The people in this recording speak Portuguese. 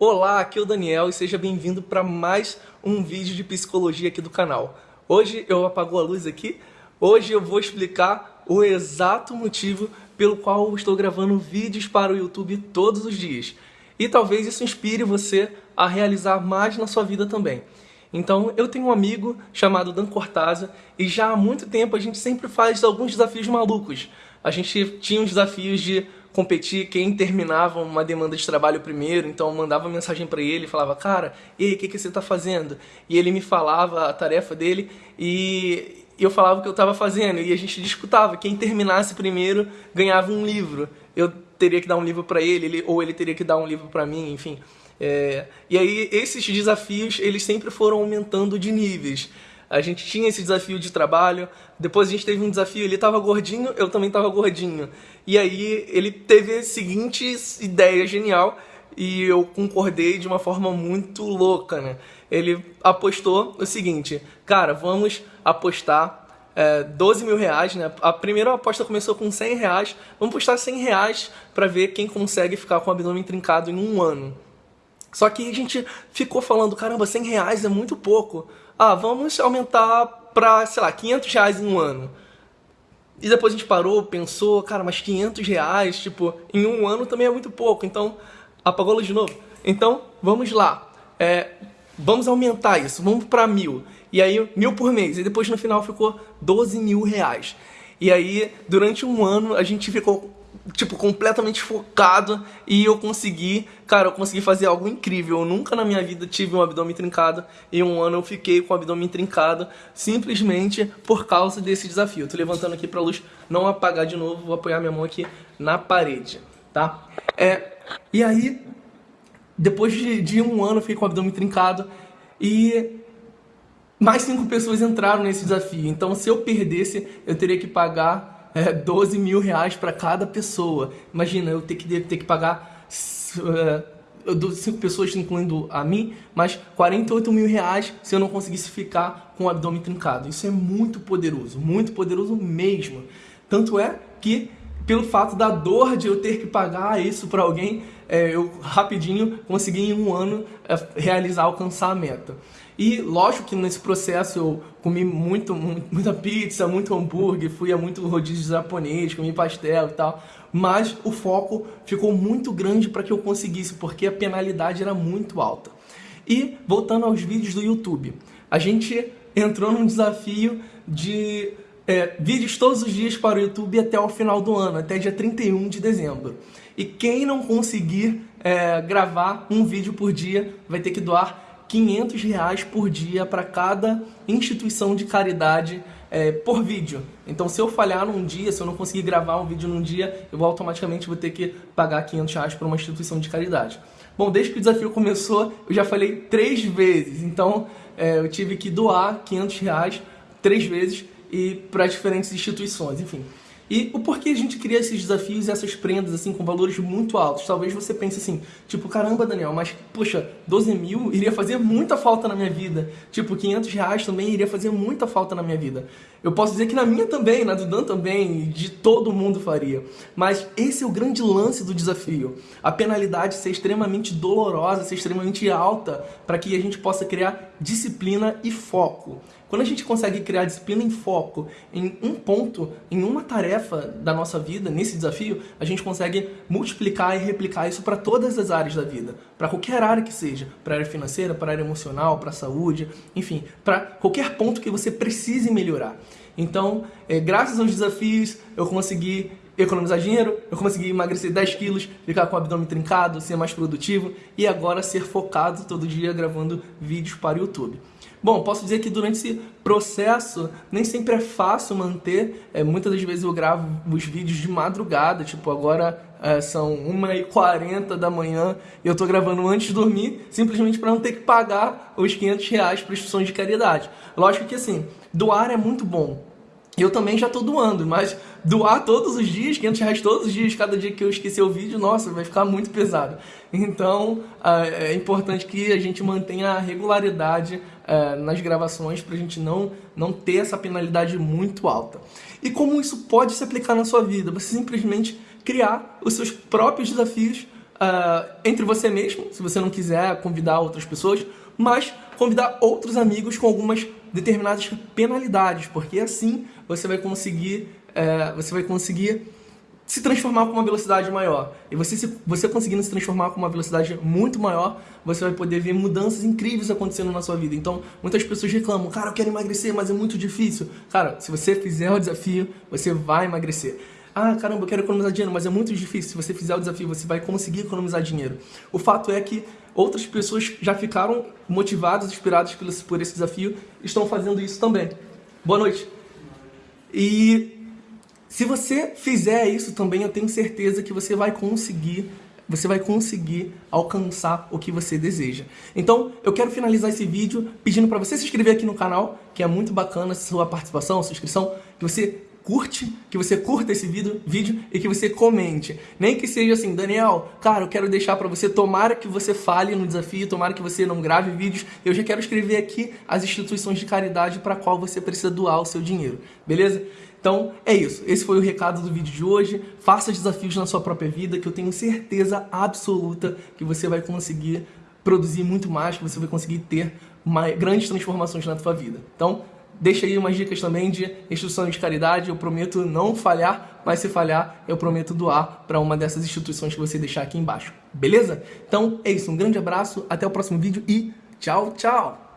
Olá, aqui é o Daniel e seja bem-vindo para mais um vídeo de psicologia aqui do canal. Hoje eu apago a luz aqui, hoje eu vou explicar o exato motivo pelo qual eu estou gravando vídeos para o YouTube todos os dias. E talvez isso inspire você a realizar mais na sua vida também. Então, eu tenho um amigo chamado Dan Cortázar e já há muito tempo a gente sempre faz alguns desafios malucos. A gente tinha os desafios de competir quem terminava uma demanda de trabalho primeiro, então eu mandava mensagem para ele falava, cara, e aí, o que, que você está fazendo? E ele me falava a tarefa dele e eu falava o que eu estava fazendo e a gente disputava, quem terminasse primeiro ganhava um livro. Eu teria que dar um livro para ele, ele, ou ele teria que dar um livro para mim, enfim. É, e aí esses desafios, eles sempre foram aumentando de níveis. A gente tinha esse desafio de trabalho, depois a gente teve um desafio, ele estava gordinho, eu também estava gordinho. E aí ele teve a seguinte ideia genial e eu concordei de uma forma muito louca, né? Ele apostou o seguinte, cara, vamos apostar é, 12 mil reais, né? A primeira aposta começou com 100 reais, vamos apostar 100 reais para ver quem consegue ficar com o abdômen trincado em um ano. Só que a gente ficou falando, caramba, 100 reais é muito pouco ah, vamos aumentar para, sei lá, 500 reais em um ano. E depois a gente parou, pensou, cara, mas 500 reais, tipo, em um ano também é muito pouco, então apagou a luz de novo. Então, vamos lá, é, vamos aumentar isso, vamos para mil. E aí, mil por mês, e depois no final ficou 12 mil reais. E aí, durante um ano, a gente ficou tipo, completamente focado e eu consegui, cara, eu consegui fazer algo incrível. Eu nunca na minha vida tive um abdômen trincado e um ano eu fiquei com o abdômen trincado simplesmente por causa desse desafio. Eu tô levantando aqui pra luz não apagar de novo, vou apoiar minha mão aqui na parede, tá? É, e aí, depois de, de um ano eu fiquei com o abdômen trincado e mais cinco pessoas entraram nesse desafio. Então, se eu perdesse, eu teria que pagar é, 12 mil reais para cada pessoa. Imagina, eu ter que, ter que pagar uh, cinco pessoas, incluindo a mim, mas 48 mil reais se eu não conseguisse ficar com o abdômen trincado. Isso é muito poderoso, muito poderoso mesmo. Tanto é que, pelo fato da dor de eu ter que pagar isso para alguém, é, eu rapidinho consegui em um ano é, realizar, alcançar a meta. E lógico que nesse processo eu comi muito, muita pizza, muito hambúrguer, fui a muito rodízio japonês, comi pastel e tal. Mas o foco ficou muito grande para que eu conseguisse, porque a penalidade era muito alta. E voltando aos vídeos do YouTube, a gente entrou num desafio de é, vídeos todos os dias para o YouTube até o final do ano, até dia 31 de dezembro. E quem não conseguir é, gravar um vídeo por dia vai ter que doar 500 reais por dia para cada instituição de caridade é, por vídeo. Então se eu falhar num dia, se eu não conseguir gravar um vídeo num dia, eu automaticamente vou ter que pagar 500 reais para uma instituição de caridade. Bom, desde que o desafio começou, eu já falei três vezes, então é, eu tive que doar 500 reais três vezes e para diferentes instituições, enfim. E o porquê a gente cria esses desafios e essas prendas, assim, com valores muito altos? Talvez você pense assim, tipo, caramba, Daniel, mas, poxa, 12 mil iria fazer muita falta na minha vida. Tipo, 500 reais também iria fazer muita falta na minha vida. Eu posso dizer que na minha também, na do Dan também, de todo mundo faria. Mas esse é o grande lance do desafio. A penalidade ser extremamente dolorosa, ser extremamente alta, para que a gente possa criar disciplina e foco. Quando a gente consegue criar disciplina em foco em um ponto, em uma tarefa da nossa vida, nesse desafio, a gente consegue multiplicar e replicar isso para todas as áreas da vida. Para qualquer área que seja. Para área financeira, para área emocional, para saúde, enfim. Para qualquer ponto que você precise melhorar. Então, é, graças aos desafios, eu consegui economizar dinheiro, eu consegui emagrecer 10 quilos, ficar com o abdômen trincado, ser mais produtivo e agora ser focado todo dia gravando vídeos para o YouTube. Bom, posso dizer que durante esse processo nem sempre é fácil manter, é, muitas das vezes eu gravo os vídeos de madrugada, tipo agora é, são 1h40 da manhã e eu tô gravando antes de dormir, simplesmente para não ter que pagar os 500 reais para instituições de caridade. Lógico que assim, doar é muito bom, eu também já estou doando, mas doar todos os dias, 500 reais todos os dias, cada dia que eu esquecer o vídeo, nossa, vai ficar muito pesado. Então, ah, é importante que a gente mantenha a regularidade ah, nas gravações para a gente não, não ter essa penalidade muito alta. E como isso pode se aplicar na sua vida? Você simplesmente criar os seus próprios desafios uh, entre você mesmo, se você não quiser convidar outras pessoas, mas convidar outros amigos com algumas determinadas penalidades, porque assim você vai conseguir, é, você vai conseguir se transformar com uma velocidade maior. E você, se, você conseguindo se transformar com uma velocidade muito maior, você vai poder ver mudanças incríveis acontecendo na sua vida. Então, muitas pessoas reclamam, cara, eu quero emagrecer, mas é muito difícil. Cara, se você fizer o desafio, você vai emagrecer. Ah, caramba, eu quero economizar dinheiro, mas é muito difícil. Se você fizer o desafio, você vai conseguir economizar dinheiro. O fato é que outras pessoas já ficaram motivadas, inspiradas por esse desafio, estão fazendo isso também. Boa noite. E se você fizer isso também, eu tenho certeza que você vai conseguir você vai conseguir alcançar o que você deseja. Então, eu quero finalizar esse vídeo pedindo para você se inscrever aqui no canal, que é muito bacana sua participação, sua inscrição, que você curte, que você curta esse vídeo, vídeo e que você comente. Nem que seja assim, Daniel, cara, eu quero deixar para você, tomara que você fale no desafio, tomara que você não grave vídeos, eu já quero escrever aqui as instituições de caridade para qual você precisa doar o seu dinheiro, beleza? Então é isso, esse foi o recado do vídeo de hoje. Faça desafios na sua própria vida, que eu tenho certeza absoluta que você vai conseguir produzir muito mais, que você vai conseguir ter mais, grandes transformações na sua vida. Então, deixa aí umas dicas também de instituições de caridade. Eu prometo não falhar, mas se falhar, eu prometo doar para uma dessas instituições que você deixar aqui embaixo. Beleza? Então é isso, um grande abraço, até o próximo vídeo e tchau, tchau!